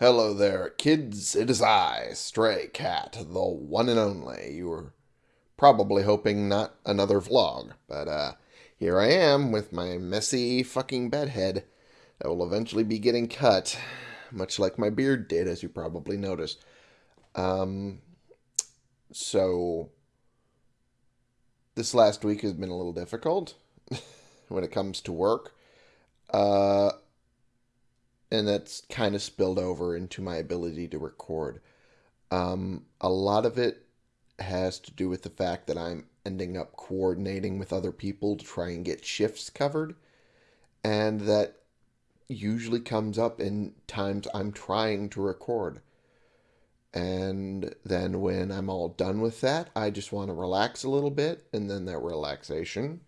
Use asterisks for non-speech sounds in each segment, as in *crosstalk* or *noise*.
Hello there, kids. It is I, Stray Cat, the one and only. You were probably hoping not another vlog, but uh, here I am with my messy fucking bedhead that will eventually be getting cut, much like my beard did, as you probably noticed. Um, so this last week has been a little difficult *laughs* when it comes to work. Uh, and that's kind of spilled over into my ability to record. Um, a lot of it has to do with the fact that I'm ending up coordinating with other people to try and get shifts covered, and that usually comes up in times I'm trying to record. And then when I'm all done with that, I just want to relax a little bit, and then that relaxation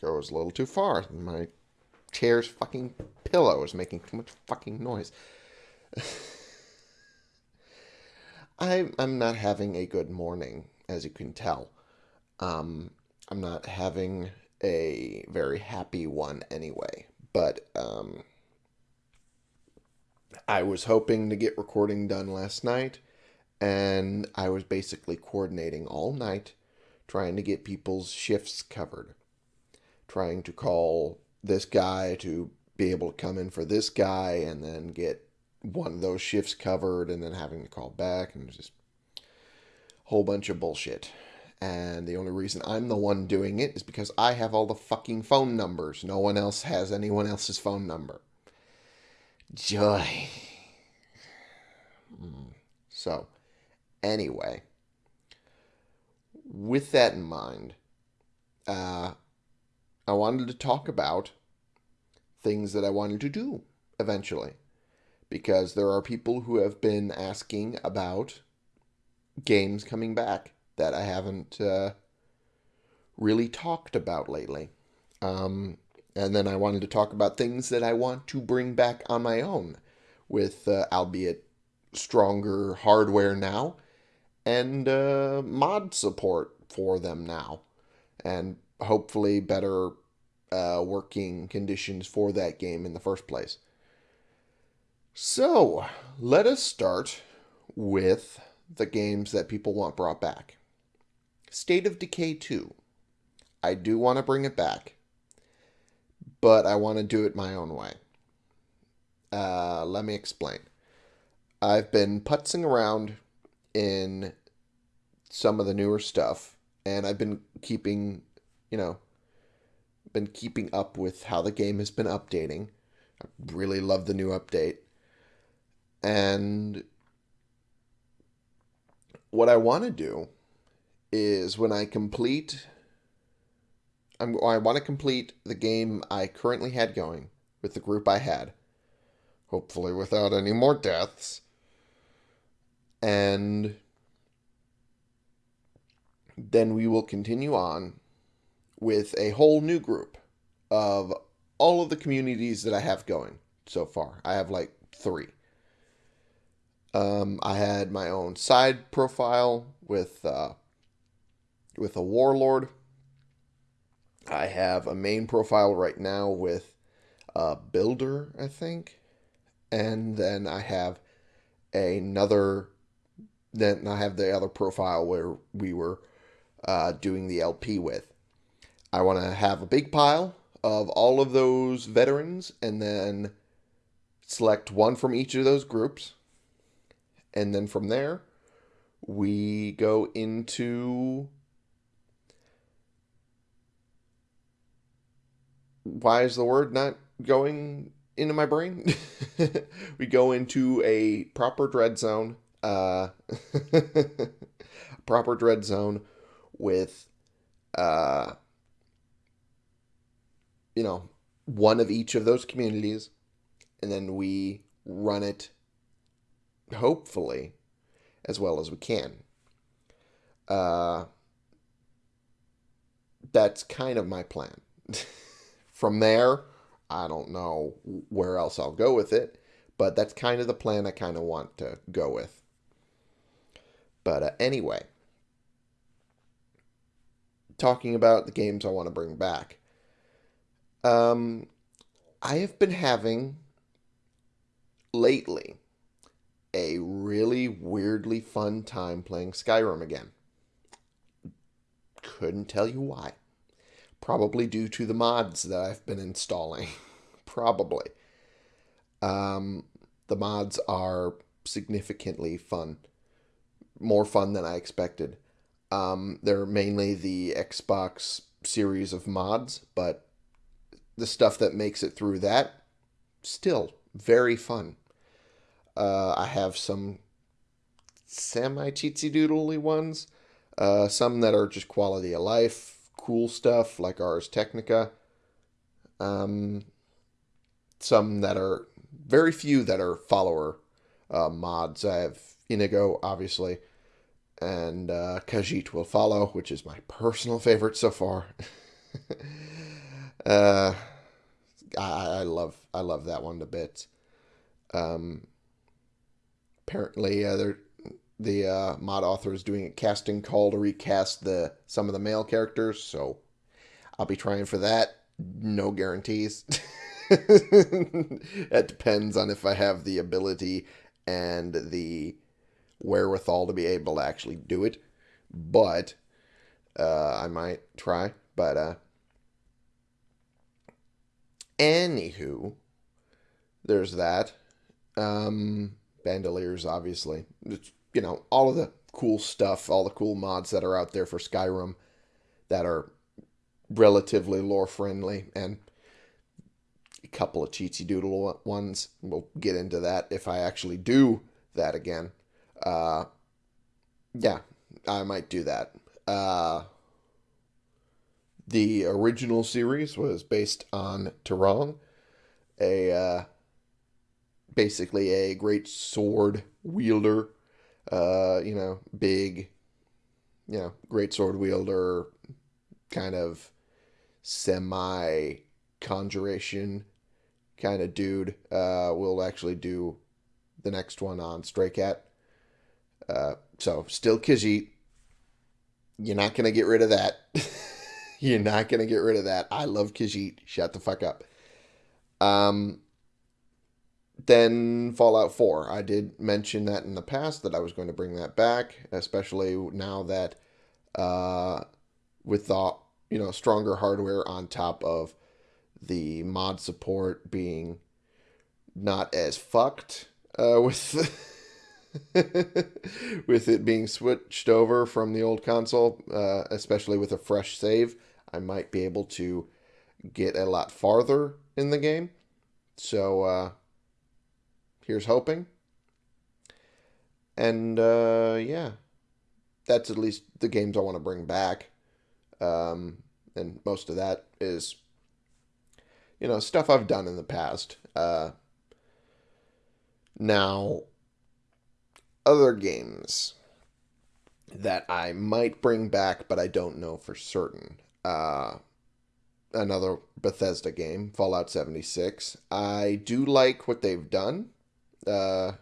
goes a little too far. My chair's fucking pillow is making too much fucking noise. *laughs* I'm I'm not having a good morning, as you can tell. Um, I'm not having a very happy one anyway. But um, I was hoping to get recording done last night, and I was basically coordinating all night, trying to get people's shifts covered, trying to call this guy to be able to come in for this guy and then get one of those shifts covered and then having to call back and just a whole bunch of bullshit. And the only reason I'm the one doing it is because I have all the fucking phone numbers. No one else has anyone else's phone number. Joy. Hmm. So, anyway, with that in mind, uh, I wanted to talk about things that I wanted to do eventually. Because there are people who have been asking about games coming back that I haven't uh, really talked about lately. Um, and then I wanted to talk about things that I want to bring back on my own with, uh, albeit stronger hardware now and uh, mod support for them now. And hopefully better uh, working conditions for that game in the first place. So, let us start with the games that people want brought back. State of Decay 2. I do want to bring it back, but I want to do it my own way. Uh, let me explain. I've been putzing around in some of the newer stuff, and I've been keeping, you know, been keeping up with how the game has been updating. I really love the new update. And what I want to do is when I complete I'm, I want to complete the game I currently had going with the group I had. Hopefully without any more deaths. And then we will continue on with a whole new group of all of the communities that I have going so far. I have like three. Um, I had my own side profile with uh, with a warlord. I have a main profile right now with a builder, I think, and then I have another. Then I have the other profile where we were uh, doing the LP with. I want to have a big pile of all of those veterans and then select one from each of those groups. And then from there, we go into why is the word not going into my brain? *laughs* we go into a proper dread zone, uh, *laughs* proper dread zone with uh, you know, one of each of those communities, and then we run it, hopefully, as well as we can. Uh, that's kind of my plan. *laughs* From there, I don't know where else I'll go with it, but that's kind of the plan I kind of want to go with. But uh, anyway, talking about the games I want to bring back. Um, I have been having lately a really weirdly fun time playing Skyrim again. Couldn't tell you why. Probably due to the mods that I've been installing. *laughs* Probably. Um, the mods are significantly fun. More fun than I expected. Um, they're mainly the Xbox series of mods, but the stuff that makes it through that, still very fun. Uh, I have some semi cheatsy doodly ones, uh, some that are just quality of life, cool stuff like Ars Metallica. Um, some that are very few that are follower uh, mods. I have Inigo, obviously, and uh, will follow, which is my personal favorite so far. *laughs* uh, I, I love I love that one a bit. Um, apparently, uh, the uh, mod author is doing a casting call to recast the some of the male characters, so I'll be trying for that. No guarantees. *laughs* it depends on if I have the ability and the wherewithal to be able to actually do it. But uh, I might try. But uh, anywho, there's that. Um, Bandoliers, obviously. It's, you know, all of the cool stuff, all the cool mods that are out there for Skyrim that are relatively lore friendly and a couple of cheatsy doodle ones. We'll get into that if I actually do that again. Uh, yeah, I might do that. Uh, the original series was based on Turong, a uh, basically a great sword wielder. Uh, you know, big, you know, great sword wielder, kind of semi conjuration kind of dude. Uh, we'll actually do the next one on Stray Cat. Uh, so still Khajiit. You're not gonna get rid of that. *laughs* You're not gonna get rid of that. I love Khajiit. Shut the fuck up. Um. Then Fallout 4. I did mention that in the past that I was going to bring that back, especially now that uh, with the you know stronger hardware on top of the mod support being not as fucked uh, *laughs* with with it being switched over from the old console, uh, especially with a fresh save, I might be able to get a lot farther in the game. So uh, here's hoping. And uh, yeah, that's at least the games I want to bring back. Um, and most of that is, you know, stuff I've done in the past. Uh, now, other games that I might bring back, but I don't know for certain. Uh, another Bethesda game, Fallout 76. I do like what they've done uh,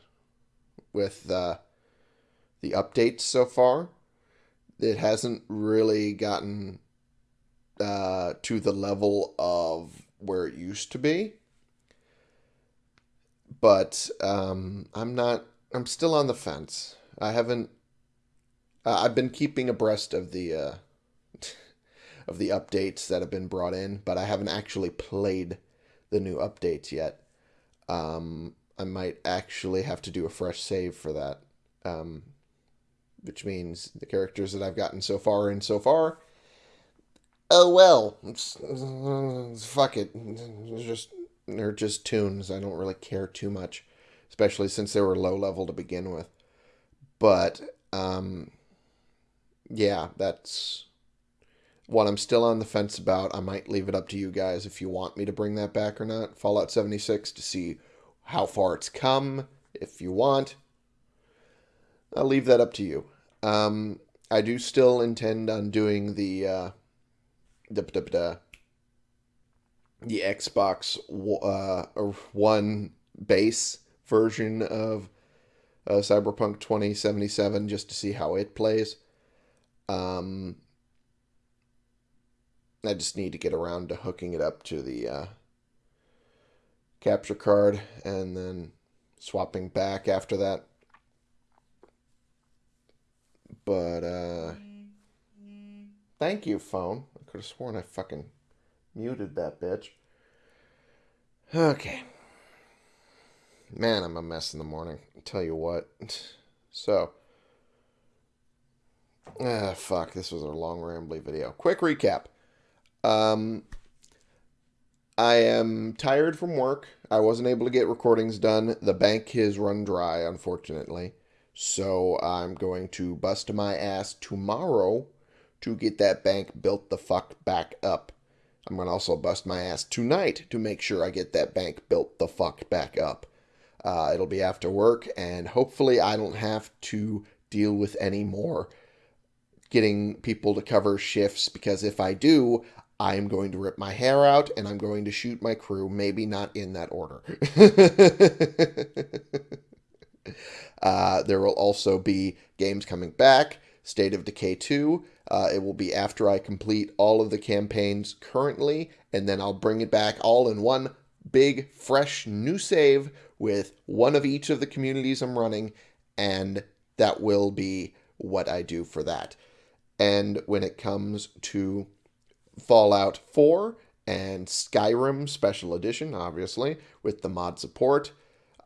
with uh, the updates so far. It hasn't really gotten uh, to the level of where it used to be. But um, I'm not I'm still on the fence. I haven't. I've been keeping abreast of the uh, of the updates that have been brought in, but I haven't actually played the new updates yet. Um, I might actually have to do a fresh save for that, um, which means the characters that I've gotten so far and so far. Oh well, fuck it. Just they're just tunes. I don't really care too much especially since they were low level to begin with. But um, yeah, that's what I'm still on the fence about. I might leave it up to you guys if you want me to bring that back or not. Fallout 76 to see how far it's come. If you want, I'll leave that up to you. Um, I do still intend on doing the uh, the, the, the Xbox uh, One base version of uh, Cyberpunk 2077 just to see how it plays. Um, I just need to get around to hooking it up to the uh, capture card and then swapping back after that. But, uh, thank you, phone. I could have sworn I fucking muted that bitch. Okay. Man, I'm a mess in the morning. I'll tell you what. *laughs* So, ah, fuck. This was a long, rambly video. Quick recap. Um, I am tired from work. I wasn't able to get recordings done. The bank has run dry, unfortunately. So I'm going to bust my ass tomorrow to get that bank built the fuck back up. I'm going to also bust my ass tonight to make sure I get that bank built the fuck back up. Uh, it'll be after work, and hopefully I don't have to deal with any more getting people to cover shifts because if I do, I'm going to rip my hair out and I'm going to shoot my crew, maybe not in that order. *laughs* uh, there will also be games coming back, State of Decay 2. Uh, it will be after I complete all of the campaigns currently, and then I'll bring it back all in one big, fresh, new save with one of each of the communities I'm running, and that will be what I do for that. And when it comes to Fallout 4 and Skyrim Special Edition, obviously, with the mod support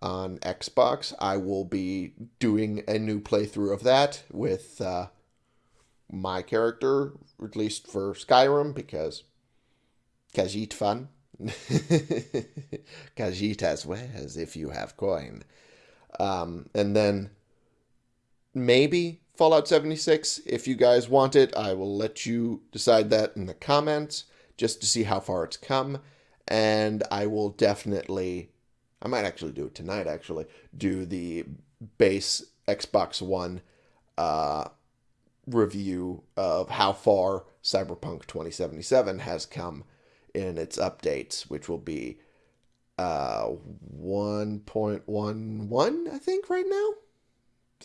on Xbox, I will be doing a new playthrough of that with uh, my character, at least for Skyrim, because Khajiit fun. *laughs* Khajiit as well as if you have coin. Um, and then maybe Fallout 76. If you guys want it, I will let you decide that in the comments just to see how far it's come. And I will definitely, I might actually do it tonight, actually, do the base Xbox One uh, review of how far Cyberpunk 2077 has come in its updates, which will be uh, 1.11, I think, right now.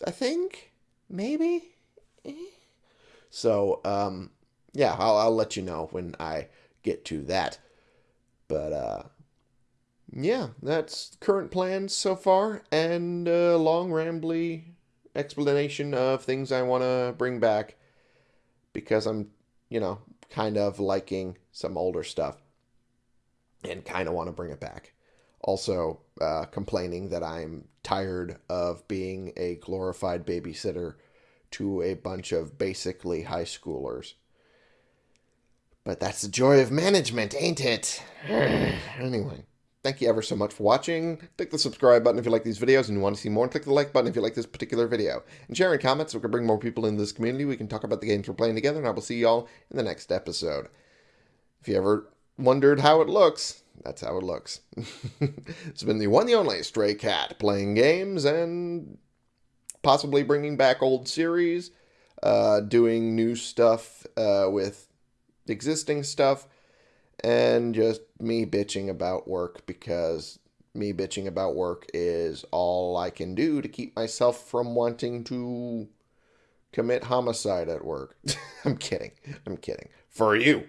I think, maybe. So, um, yeah, I'll, I'll let you know when I get to that. But, uh, yeah, that's current plans so far, and a long, rambly explanation of things I want to bring back because I'm, you know, kind of liking some older stuff and kind of want to bring it back. Also, uh, complaining that I'm tired of being a glorified babysitter to a bunch of basically high schoolers. But that's the joy of management, ain't it? *sighs* anyway, thank you ever so much for watching. Click the subscribe button if you like these videos and you want to see more. And click the like button if you like this particular video. And share in comments so we can bring more people into this community. We can talk about the games we're playing together. And I will see y'all in the next episode. If you ever wondered how it looks, that's how it looks. *laughs* it's been the one the only Stray Cat playing games and possibly bringing back old series, uh, doing new stuff uh, with existing stuff, and just me bitching about work because me bitching about work is all I can do to keep myself from wanting to commit homicide at work. *laughs* I'm kidding. I'm kidding. For you.